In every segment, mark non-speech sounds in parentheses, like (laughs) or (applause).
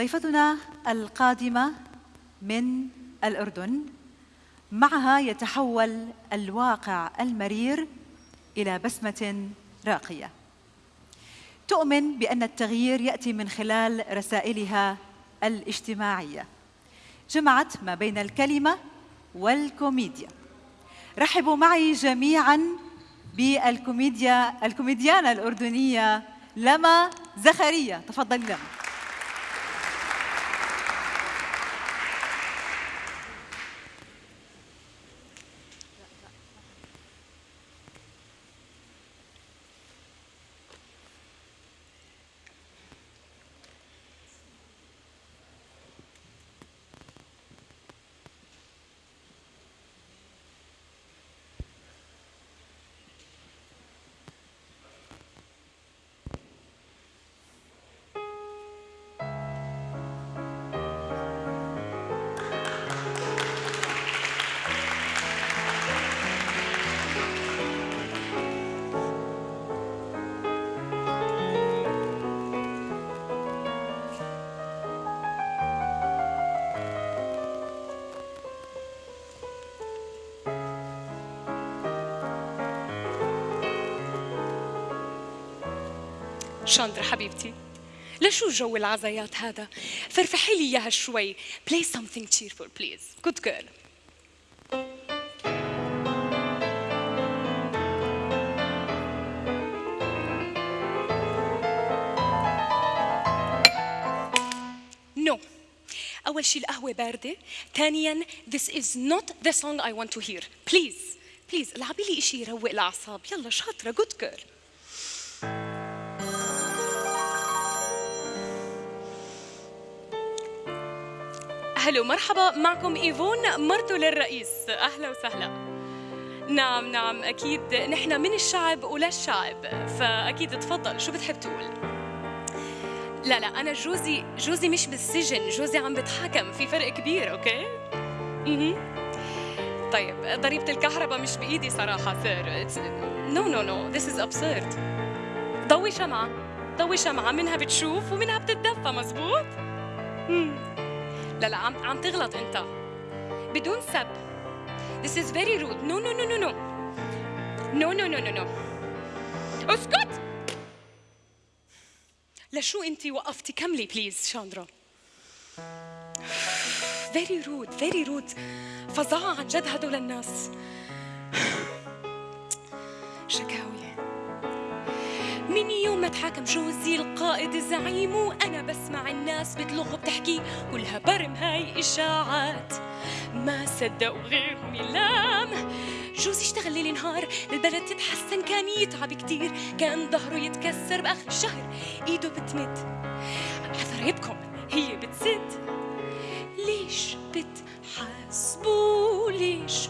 ضيفتنا القادمة من الأردن معها يتحول الواقع المرير إلى بسمة راقية. تؤمن بأن التغيير يأتي من خلال رسائلها الاجتماعية. جمعت ما بين الكلمة والكوميديا. رحبوا معي جميعا بالكوميديا الكوميديانة الأردنية لما زخريا تفضلي لما شاندرا حبيبتي. لشو جو العزايات هذا؟ فرفحي لي إياها شوي. Play something cheerful please. Good girl. No. أول شيء القهوة باردة، ثانياً this is not the song I want to hear. Please, please العبي لي إشي يروق الأعصاب، يلا شاطرة good girl. hello مرحبا معكم إيفون مرته للرئيس أهلا وسهلا. نعم نعم أكيد نحن من الشعب وللشعب فأكيد تفضل. شو بتحب تقول؟ لا لا أنا جوزي جوزي مش بالسجن جوزي عم بتحاكم في فرق كبير okay؟ أها طيب ضريبة الكهرباء مش بإيدي صراحة sir no no no this is absurd. ضوي شمعة ضوي شمعة منها بتشوف ومنها بتتدفى مزبوط؟ مم. لا لا عم عم تغلط انت. بدون سب. This is very rude. No no no no no. No no no no no. اسكت. لشو انت وقفتي؟ كملي please شاندرا. Very rude very rude. فظاعة عن جد هدول الناس. شكاوي من يوم ما تحاكم جوزي القائد الزعيم وأنا بسمع الناس بتلغ بتحكي كلها برم هاي إشاعات. ما صدقوا غيرهم يلام جوزي اشتغل ليل نهار؟ البلد تتحسن كان يتعب كتير. كان ظهره يتكسر بآخر الشهر. إيده بتمد. عذرايبكم هي بتسد. ليش بتحاسبوا؟ ليش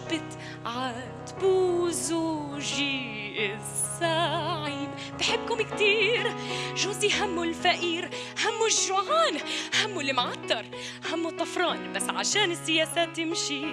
بتعاتبوا زوجي الزعيم بحبكم كتير. جوزي همه الفقير همه الجوعان همه المعطر همه الطفران. بس عشان السياسات تمشي.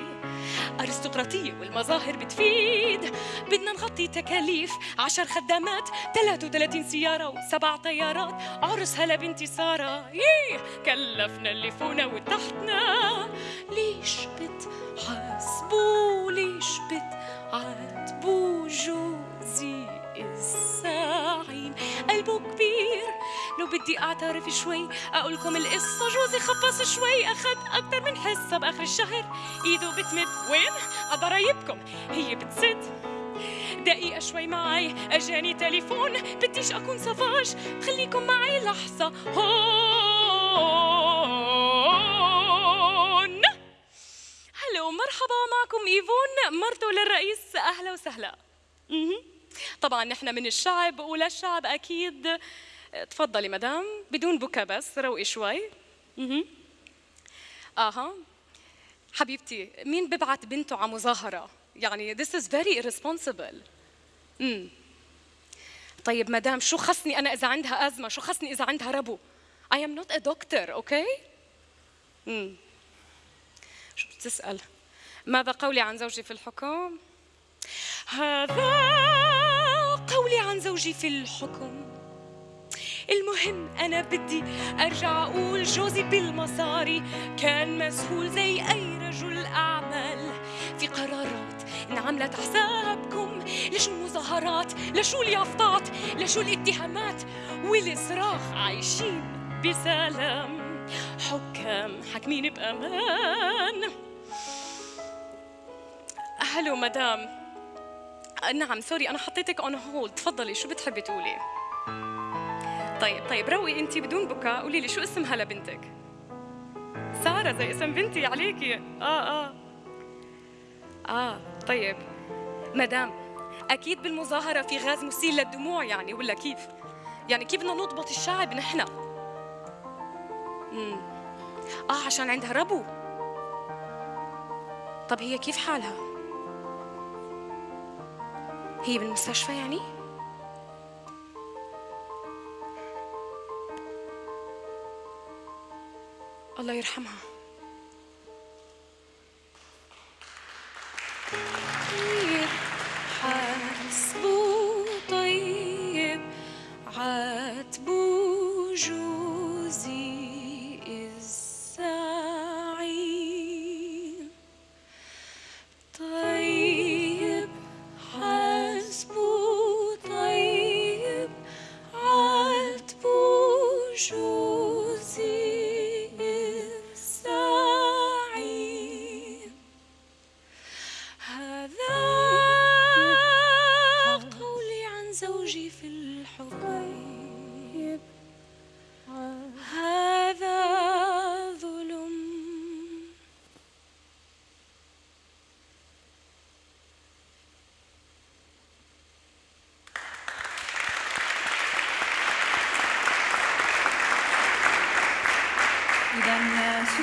أرستقراطية والمظاهر بتفيد. بدنا نغطي تكاليف عشر خدامات 33 سيارة وسبع طيارات. عرس هلا بنتي سارة. ييه كلفنا اللي فونا وتحتنا. ليش بتحاسبوا؟ ليش بتعاتبوا جوزي الزعيم قلبه كبير. لو بدي أعترف شوي أقول لكم القصة. جوزي خبص شوي أخذ أكثر من حصة بآخر الشهر. إيده بتمد. وين؟ ضرايبكم. هي بتسد. دقيقة شوي معي. أجاني تليفون. بديش أكون صفاج خليكم معي لحظة. هون. هلو مرحبا معكم إيفون مرته للرئيس. أهلا وسهلا. طبعا نحن من الشعب وللشعب أكيد. تفضلي مدام بدون بكا بس روقي شوي. آها. حبيبتي مين ببعت بنته على مظاهرة؟ يعني this is very irresponsible. امم طيب مدام شو خصني أنا إذا عندها أزمة؟ شو خصني إذا عندها ربو؟ I am not a doctor أوكي امم شو بتسأل؟ ماذا قولي عن زوجي في الحكم؟ هذا قولي عن زوجي في الحكم. المهم أنا بدي أرجع أقول جوزي بالمصاري كان مسهول زي أي رجل أعمال. في قرارات انعملت حسابكم لشو المظاهرات؟ لشو اليافطات؟ لشو الاتهامات؟ والصراخ عايشين بسلام. حكام حاكمين بأمان. hello مدام. نعم sorry أنا حطيتك on hold تفضلي شو بتحبي تقولي؟ طيب طيب روي أنت بدون بكاء قولي لي شو اسمها لبنتك سارة زي اسم بنتي عليكي آه آه آه طيب مدام أكيد بالمظاهرة في غاز مسيل للدموع يعني ولا كيف؟ يعني كيف بدنا نضبط الشعب نحن؟ مم. آه عشان عندها ربو طب هي كيف حالها؟ هي بالمستشفى يعني؟ الله يرحمها.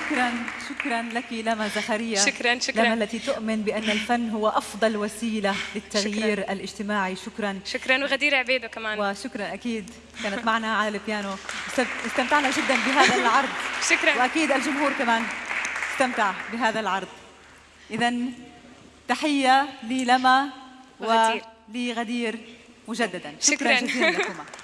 شكرا شكرا لك لما زكريا. شكراً، شكراً. لما التي تؤمن بأن الفن هو أفضل وسيلة للتغيير شكراً. الاجتماعي. شكرا. شكرا وغدير عبيده كمان. وشكرا أكيد. كانت معنا على البيانو. است- استمتعنا جدا بهذا العرض. (laughs) شكرا. وأكيد الجمهور كمان. استمتع بهذا العرض. إذا تحية للما وغدير. ولغدير مجددا. شكراً. شكرا. جزيلا لكما. (laughs)